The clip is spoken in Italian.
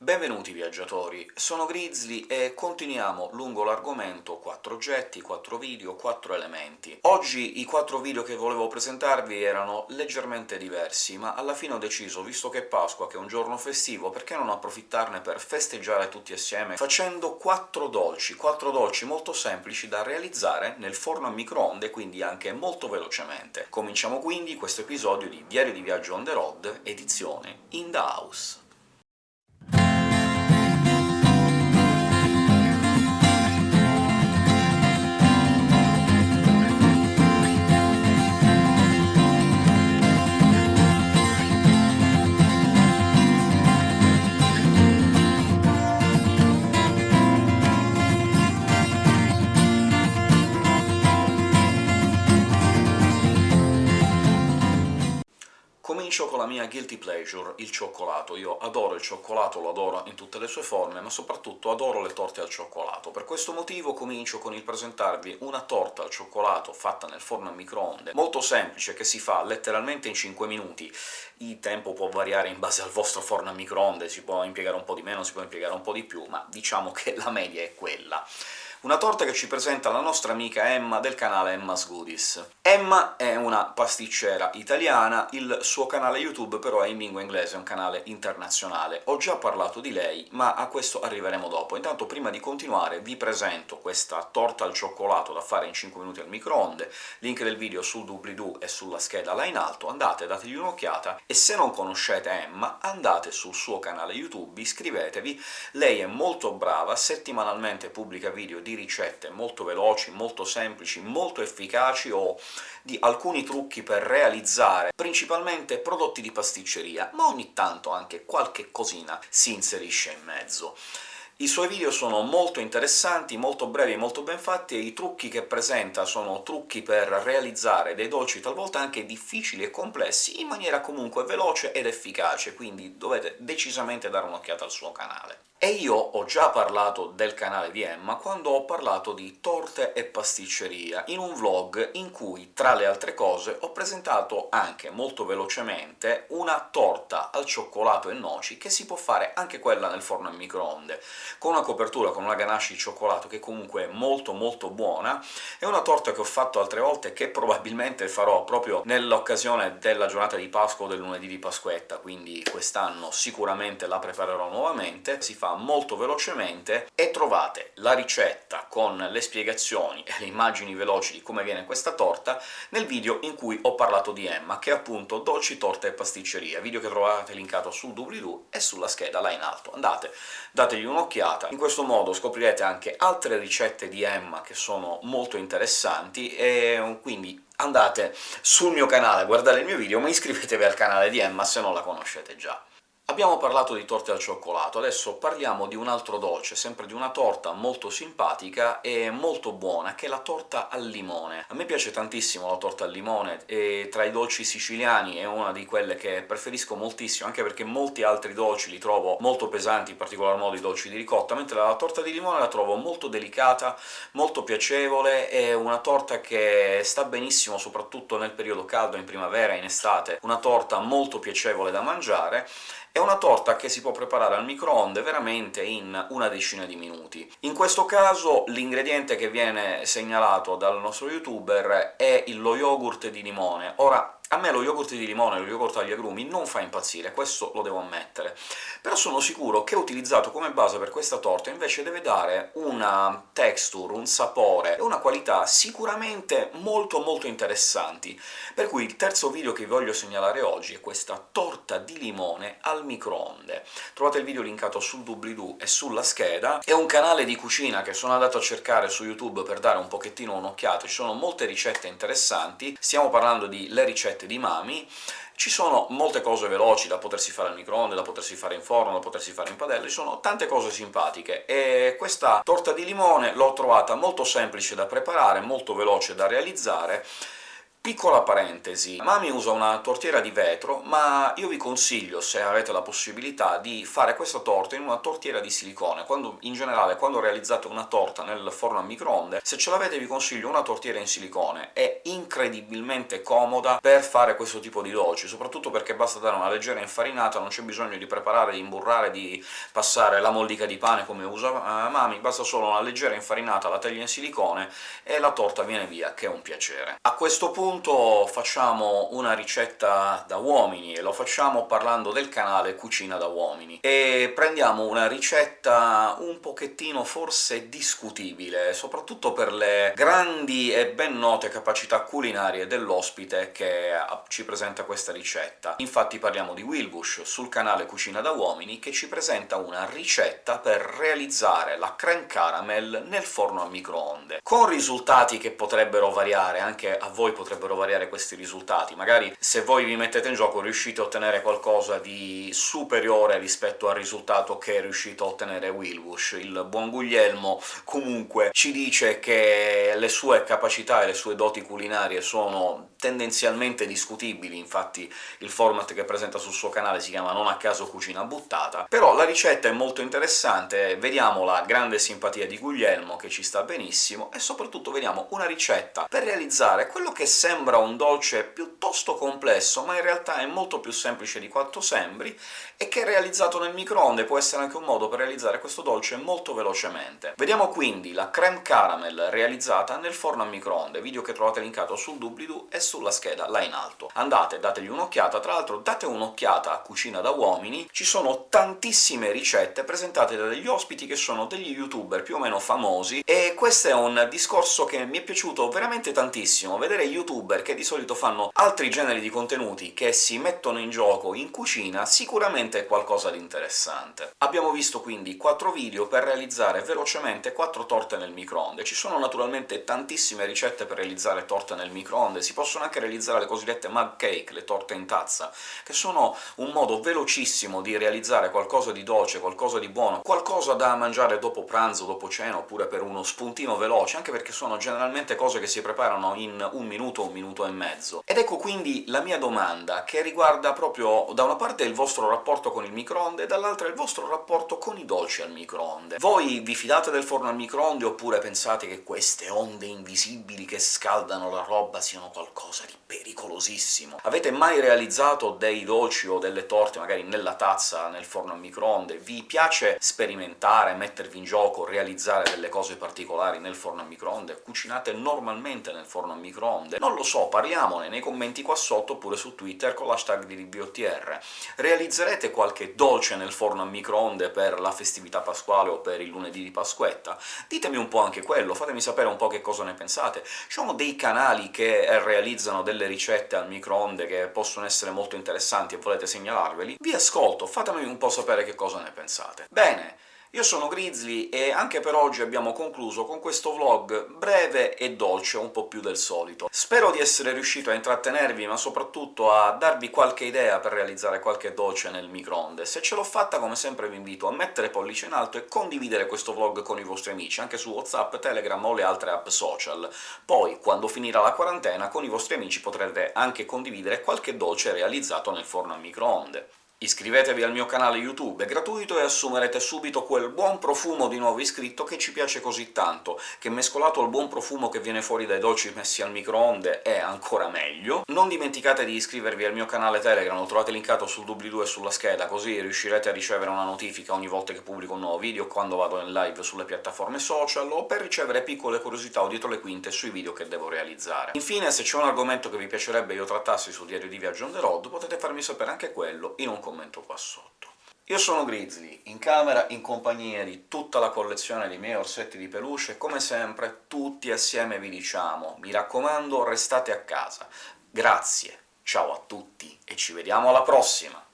Benvenuti viaggiatori, sono Grizzly e continuiamo lungo l'argomento 4 oggetti, 4 video, 4 elementi. Oggi i 4 video che volevo presentarvi erano leggermente diversi, ma alla fine ho deciso, visto che è Pasqua, che è un giorno festivo, perché non approfittarne per festeggiare tutti assieme facendo 4 dolci, 4 dolci molto semplici da realizzare nel forno a microonde, quindi anche molto velocemente. Cominciamo quindi questo episodio di Diario di Viaggio on the road, edizione In the House. Comincio con la mia guilty pleasure, il cioccolato. Io adoro il cioccolato, lo adoro in tutte le sue forme, ma soprattutto adoro le torte al cioccolato. Per questo motivo comincio con il presentarvi una torta al cioccolato fatta nel forno a microonde, molto semplice, che si fa letteralmente in 5 minuti. Il tempo può variare in base al vostro forno a microonde, si può impiegare un po' di meno, si può impiegare un po' di più, ma diciamo che la media è quella. Una torta che ci presenta la nostra amica Emma del canale Emma's Goodies. Emma è una pasticcera italiana, il suo canale YouTube però è in lingua inglese, è un canale internazionale. Ho già parlato di lei, ma a questo arriveremo dopo. Intanto, prima di continuare, vi presento questa torta al cioccolato da fare in 5 minuti al microonde, link del video sul doobly-doo e sulla scheda là in alto, andate, dategli un'occhiata, e se non conoscete Emma, andate sul suo canale YouTube, iscrivetevi, lei è molto brava, settimanalmente pubblica video di ricette molto veloci, molto semplici, molto efficaci, o di alcuni trucchi per realizzare principalmente prodotti di pasticceria, ma ogni tanto anche qualche cosina si inserisce in mezzo. I suoi video sono molto interessanti, molto brevi e molto ben fatti, e i trucchi che presenta sono trucchi per realizzare dei dolci talvolta anche difficili e complessi, in maniera comunque veloce ed efficace, quindi dovete decisamente dare un'occhiata al suo canale. E io ho già parlato del canale di Emma quando ho parlato di torte e pasticceria, in un vlog in cui, tra le altre cose, ho presentato anche molto velocemente una torta al cioccolato e noci, che si può fare anche quella nel forno a microonde, con una copertura con una ganache di cioccolato che comunque è molto molto buona. È una torta che ho fatto altre volte, che probabilmente farò proprio nell'occasione della giornata di Pasqua o del lunedì di Pasquetta, quindi quest'anno sicuramente la preparerò nuovamente. Si fa molto velocemente, e trovate la ricetta con le spiegazioni e le immagini veloci di come viene questa torta nel video in cui ho parlato di Emma, che è appunto Dolci, Torte e Pasticceria, video che trovate linkato sul doobly-doo e sulla scheda là in alto. Andate, dategli un'occhiata, in questo modo scoprirete anche altre ricette di Emma che sono molto interessanti, e quindi andate sul mio canale a guardare il mio video, ma iscrivetevi al canale di Emma se non la conoscete già. Abbiamo parlato di torte al cioccolato, adesso parliamo di un altro dolce, sempre di una torta molto simpatica e molto buona, che è la torta al limone. A me piace tantissimo la torta al limone, e tra i dolci siciliani è una di quelle che preferisco moltissimo, anche perché molti altri dolci li trovo molto pesanti, in particolar modo i dolci di ricotta, mentre la torta di limone la trovo molto delicata, molto piacevole, è una torta che sta benissimo soprattutto nel periodo caldo, in primavera, in estate, una torta molto piacevole da mangiare, è una torta che si può preparare al microonde veramente in una decina di minuti. In questo caso l'ingrediente che viene segnalato dal nostro youtuber è lo yogurt di limone. Ora, a me lo yogurt di limone, lo yogurt agli agrumi, non fa impazzire, questo lo devo ammettere, però sono sicuro che utilizzato come base per questa torta invece deve dare una texture, un sapore e una qualità sicuramente molto molto interessanti, per cui il terzo video che vi voglio segnalare oggi è questa torta di limone al microonde. Trovate il video linkato sul doobly-doo e sulla scheda, è un canale di cucina che sono andato a cercare su YouTube per dare un pochettino un'occhiata, ci sono molte ricette interessanti, stiamo parlando di le ricette ricette di Mami, ci sono molte cose veloci da potersi fare al microonde, da potersi fare in forno, da potersi fare in padella, ci sono tante cose simpatiche, e questa torta di limone l'ho trovata molto semplice da preparare, molto veloce da realizzare, Piccola parentesi, Mami usa una tortiera di vetro, ma io vi consiglio, se avete la possibilità, di fare questa torta in una tortiera di silicone. Quando, in generale, quando realizzate una torta nel forno a microonde, se ce l'avete vi consiglio una tortiera in silicone. È incredibilmente comoda per fare questo tipo di dolci, soprattutto perché basta dare una leggera infarinata, non c'è bisogno di preparare, di imburrare, di passare la mollica di pane come usa uh, Mami, basta solo una leggera infarinata, la teglia in silicone e la torta viene via, che è un piacere. A questo punto facciamo una ricetta da uomini, e lo facciamo parlando del canale Cucina da Uomini, e prendiamo una ricetta un pochettino forse discutibile, soprattutto per le grandi e ben note capacità culinarie dell'ospite che ci presenta questa ricetta. Infatti parliamo di Wilbush, sul canale Cucina da Uomini, che ci presenta una ricetta per realizzare la creme caramel nel forno a microonde, con risultati che potrebbero variare, anche a voi potrebbero variare questi risultati. Magari se voi vi mettete in gioco riuscite a ottenere qualcosa di superiore rispetto al risultato che è riuscito a ottenere Wilbush. Il buon Guglielmo comunque ci dice che le sue capacità e le sue doti culinarie sono tendenzialmente discutibili, infatti il format che presenta sul suo canale si chiama non a caso Cucina Buttata, però la ricetta è molto interessante, vediamo la grande simpatia di Guglielmo, che ci sta benissimo, e soprattutto vediamo una ricetta per realizzare quello che sembra un dolce piuttosto complesso, ma in realtà è molto più semplice di quanto sembri, e che realizzato nel microonde può essere anche un modo per realizzare questo dolce molto velocemente. Vediamo quindi la creme caramel realizzata nel forno a microonde, video che trovate linkato sul doobly-doo e sulla scheda là in alto. Andate, dategli un'occhiata, tra l'altro date un'occhiata a Cucina da Uomini, ci sono tantissime ricette presentate da degli ospiti che sono degli youtuber più o meno famosi, e questo è un discorso che mi è piaciuto veramente tantissimo, vedere youtuber che di solito fanno altri generi di contenuti che si mettono in gioco in cucina sicuramente è qualcosa di interessante. Abbiamo visto quindi quattro video per realizzare velocemente quattro torte nel microonde. Ci sono naturalmente tantissime ricette per realizzare torte nel microonde, si possono anche realizzare le cosiddette mug cake, le torte in tazza, che sono un modo velocissimo di realizzare qualcosa di dolce, qualcosa di buono, qualcosa da mangiare dopo pranzo, dopo cena, oppure per uno spuntino veloce, anche perché sono generalmente cose che si preparano in un minuto, minuto e mezzo. Ed ecco quindi la mia domanda, che riguarda proprio da una parte il vostro rapporto con il microonde, e dall'altra il vostro rapporto con i dolci al microonde. Voi vi fidate del forno al microonde, oppure pensate che queste onde invisibili che scaldano la roba siano qualcosa di pericolosissimo? Avete mai realizzato dei dolci o delle torte, magari nella tazza, nel forno al microonde? Vi piace sperimentare, mettervi in gioco, realizzare delle cose particolari nel forno a microonde? Cucinate normalmente nel forno a microonde? Non lo so, parliamone nei commenti qua sotto, oppure su Twitter con l'hashtag di RBOTR. Realizzerete qualche dolce nel forno a microonde per la festività pasquale o per il lunedì di Pasquetta? Ditemi un po' anche quello, fatemi sapere un po' che cosa ne pensate. Ci sono dei canali che realizzano delle ricette al microonde che possono essere molto interessanti e volete segnalarveli? Vi ascolto, fatemi un po' sapere che cosa ne pensate. Bene, io sono Grizzly e anche per oggi abbiamo concluso con questo vlog breve e dolce, un po' più del solito. Spero di essere riuscito a intrattenervi, ma soprattutto a darvi qualche idea per realizzare qualche dolce nel microonde. Se ce l'ho fatta, come sempre vi invito a mettere pollice in alto e condividere questo vlog con i vostri amici, anche su WhatsApp, Telegram o le altre app social. Poi, quando finirà la quarantena, con i vostri amici potrete anche condividere qualche dolce realizzato nel forno a microonde. Iscrivetevi al mio canale YouTube, è gratuito e assumerete subito quel buon profumo di nuovo iscritto che ci piace così tanto, che mescolato al buon profumo che viene fuori dai dolci messi al microonde è ancora meglio. Non dimenticate di iscrivervi al mio canale Telegram, lo trovate linkato sul doobly-doo e sulla scheda, così riuscirete a ricevere una notifica ogni volta che pubblico un nuovo video, quando vado in live sulle piattaforme social, o per ricevere piccole curiosità o dietro le quinte sui video che devo realizzare. Infine, se c'è un argomento che vi piacerebbe io trattassi sul diario di Viaggio on the road, potete farmi sapere anche quello in un commento qua sotto. Io sono Grizzly, in camera in compagnia di tutta la collezione dei miei orsetti di peluche, e come sempre tutti assieme vi diciamo mi raccomando restate a casa. Grazie, ciao a tutti e ci vediamo alla prossima!